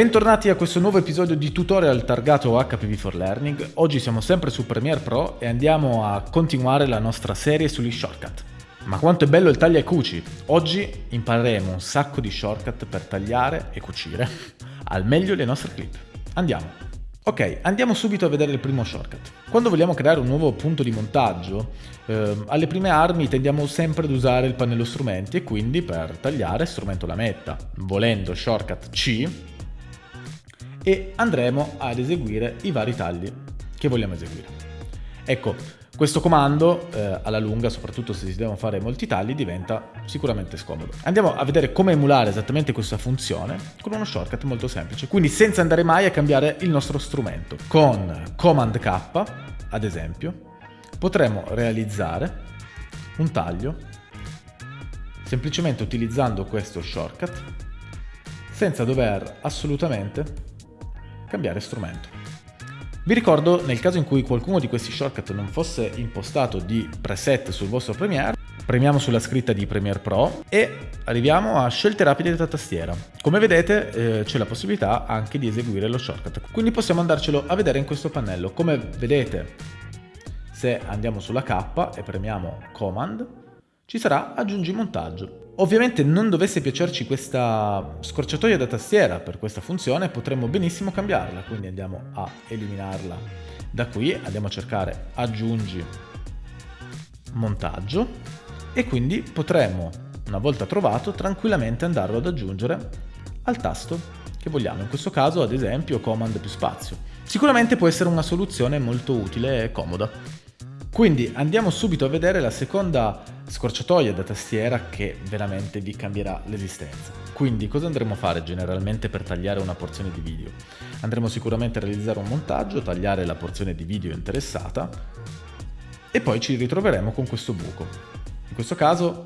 Bentornati a questo nuovo episodio di tutorial targato HPV for Learning. Oggi siamo sempre su Premiere Pro e andiamo a continuare la nostra serie sugli shortcut. Ma quanto è bello il taglia e cuci! Oggi impareremo un sacco di shortcut per tagliare e cucire al meglio le nostre clip. Andiamo! Ok, andiamo subito a vedere il primo shortcut. Quando vogliamo creare un nuovo punto di montaggio, eh, alle prime armi tendiamo sempre ad usare il pannello strumenti e quindi per tagliare strumento lametta. Volendo shortcut C, e andremo ad eseguire i vari tagli che vogliamo eseguire. Ecco, questo comando eh, alla lunga, soprattutto se si devono fare molti tagli, diventa sicuramente scomodo. Andiamo a vedere come emulare esattamente questa funzione con uno shortcut molto semplice, quindi senza andare mai a cambiare il nostro strumento. Con Command K, ad esempio, potremo realizzare un taglio semplicemente utilizzando questo shortcut senza dover assolutamente cambiare strumento. Vi ricordo, nel caso in cui qualcuno di questi shortcut non fosse impostato di preset sul vostro Premiere, premiamo sulla scritta di Premiere Pro e arriviamo a scelte rapide della tastiera. Come vedete eh, c'è la possibilità anche di eseguire lo shortcut, quindi possiamo andarcelo a vedere in questo pannello. Come vedete, se andiamo sulla K e premiamo Command, ci sarà aggiungi montaggio. Ovviamente non dovesse piacerci questa scorciatoia da tastiera per questa funzione potremmo benissimo cambiarla, quindi andiamo a eliminarla da qui, andiamo a cercare aggiungi montaggio e quindi potremo una volta trovato tranquillamente andarlo ad aggiungere al tasto che vogliamo, in questo caso ad esempio comand più spazio. Sicuramente può essere una soluzione molto utile e comoda. Quindi andiamo subito a vedere la seconda scorciatoia da tastiera che veramente vi cambierà l'esistenza. Quindi cosa andremo a fare generalmente per tagliare una porzione di video? Andremo sicuramente a realizzare un montaggio, tagliare la porzione di video interessata e poi ci ritroveremo con questo buco. In questo caso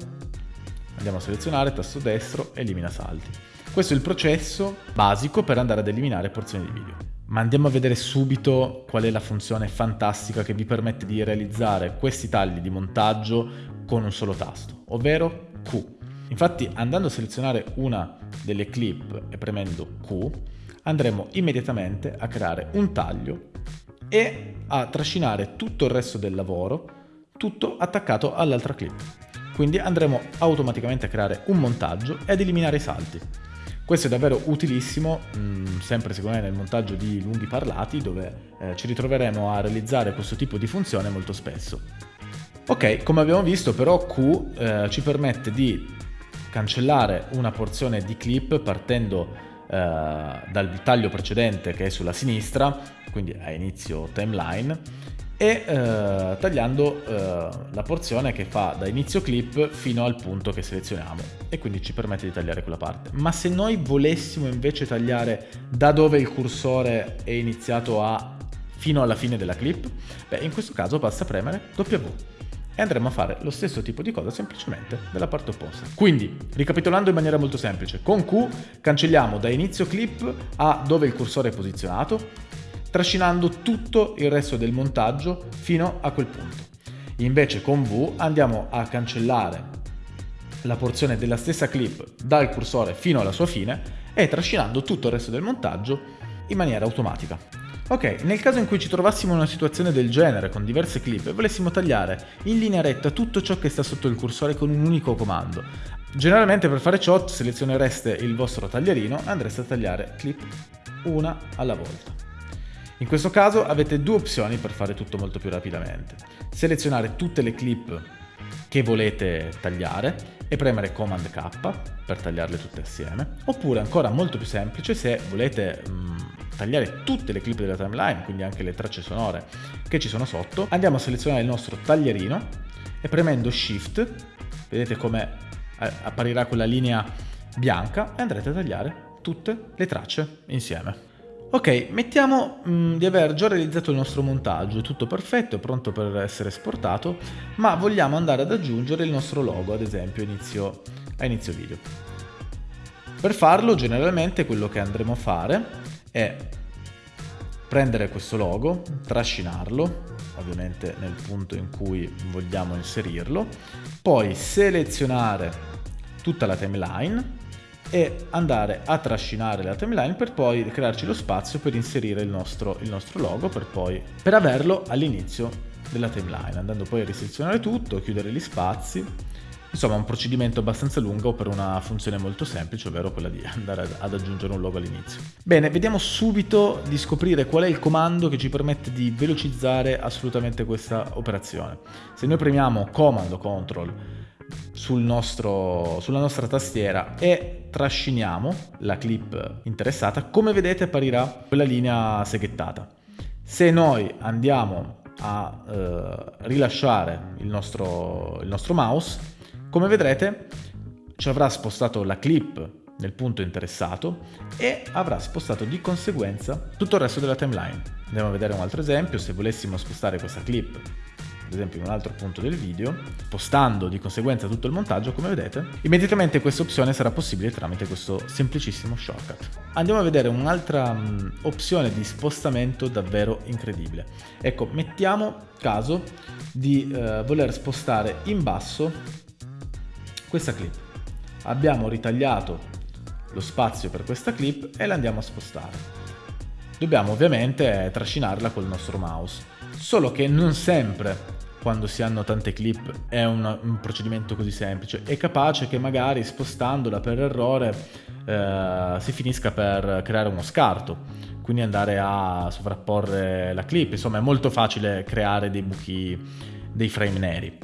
andiamo a selezionare tasto destro, elimina salti. Questo è il processo basico per andare ad eliminare porzioni di video. Ma andiamo a vedere subito qual è la funzione fantastica che vi permette di realizzare questi tagli di montaggio con un solo tasto, ovvero Q. Infatti andando a selezionare una delle clip e premendo Q andremo immediatamente a creare un taglio e a trascinare tutto il resto del lavoro tutto attaccato all'altra clip. Quindi andremo automaticamente a creare un montaggio ed eliminare i salti. Questo è davvero utilissimo, mh, mm, sempre secondo me nel montaggio di lunghi parlati, dove eh, ci ritroveremo a realizzare questo tipo di funzione molto spesso. Ok, come abbiamo visto però Q eh, ci permette di cancellare una porzione di clip partendo eh, dal taglio precedente che è sulla sinistra, quindi a inizio timeline, e eh, tagliando eh, la porzione che fa da inizio clip fino al punto che selezioniamo e quindi ci permette di tagliare quella parte. Ma se noi volessimo invece tagliare da dove il cursore è iniziato a fino alla fine della clip, beh in questo caso basta premere W e andremo a fare lo stesso tipo di cosa semplicemente dalla parte opposta. Quindi, ricapitolando in maniera molto semplice, con Q cancelliamo da inizio clip a dove il cursore è posizionato, trascinando tutto il resto del montaggio fino a quel punto. Invece con V andiamo a cancellare la porzione della stessa clip dal cursore fino alla sua fine e trascinando tutto il resto del montaggio in maniera automatica. Ok, nel caso in cui ci trovassimo in una situazione del genere con diverse clip e volessimo tagliare in linea retta tutto ciò che sta sotto il cursore con un unico comando, generalmente per fare ciò selezionereste il vostro taglierino e andreste a tagliare clip una alla volta. In questo caso avete due opzioni per fare tutto molto più rapidamente. Selezionare tutte le clip che volete tagliare e premere Command K per tagliarle tutte assieme, oppure ancora molto più semplice se volete mh, mm, tagliare tutte le clip della timeline, quindi anche le tracce sonore che ci sono sotto, andiamo a selezionare il nostro taglierino e premendo Shift, vedete come eh, apparirà quella linea bianca e andrete a tagliare tutte le tracce insieme. Ok, mettiamo mh, mm, di aver già realizzato il nostro montaggio, è tutto perfetto, è pronto per essere esportato, ma vogliamo andare ad aggiungere il nostro logo, ad esempio inizio, a inizio video. Per farlo, generalmente, quello che andremo a fare è prendere questo logo, trascinarlo, ovviamente nel punto in cui vogliamo inserirlo, poi selezionare tutta la timeline e andare a trascinare la timeline per poi crearci lo spazio per inserire il nostro, il nostro logo per poi per averlo all'inizio della timeline andando poi a riselezionare tutto chiudere gli spazi Insomma, un procedimento abbastanza lungo per una funzione molto semplice, ovvero quella di andare ad aggiungere un logo all'inizio. Bene, vediamo subito di scoprire qual è il comando che ci permette di velocizzare assolutamente questa operazione. Se noi premiamo Comando Control sul nostro, sulla nostra tastiera e trasciniamo la clip interessata, come vedete apparirà quella linea seghettata. Se noi andiamo a eh, rilasciare il nostro, il nostro mouse, come vedrete ci avrà spostato la clip nel punto interessato e avrà spostato di conseguenza tutto il resto della timeline. Andiamo a vedere un altro esempio, se volessimo spostare questa clip ad esempio in un altro punto del video, spostando di conseguenza tutto il montaggio, come vedete, immediatamente questa opzione sarà possibile tramite questo semplicissimo shortcut. Andiamo a vedere un'altra um, opzione di spostamento davvero incredibile. Ecco, mettiamo caso di uh, voler spostare in basso questa clip. Abbiamo ritagliato lo spazio per questa clip e la andiamo a spostare. Dobbiamo ovviamente trascinarla col nostro mouse, solo che non sempre quando si hanno tante clip è un, un procedimento così semplice, è capace che magari spostandola per errore eh, si finisca per creare uno scarto, quindi andare a sovrapporre la clip, insomma è molto facile creare dei buchi, dei frame neri.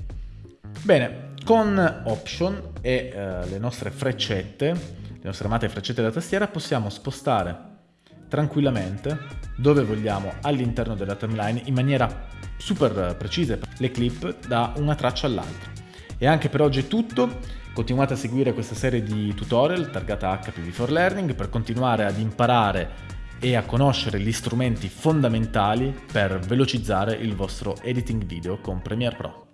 Bene, con Option e eh, le nostre freccette, le nostre amate freccette da tastiera, possiamo spostare tranquillamente dove vogliamo all'interno della timeline in maniera super precisa le clip da una traccia all'altra. E anche per oggi è tutto, continuate a seguire questa serie di tutorial targata HPV for Learning per continuare ad imparare e a conoscere gli strumenti fondamentali per velocizzare il vostro editing video con Premiere Pro.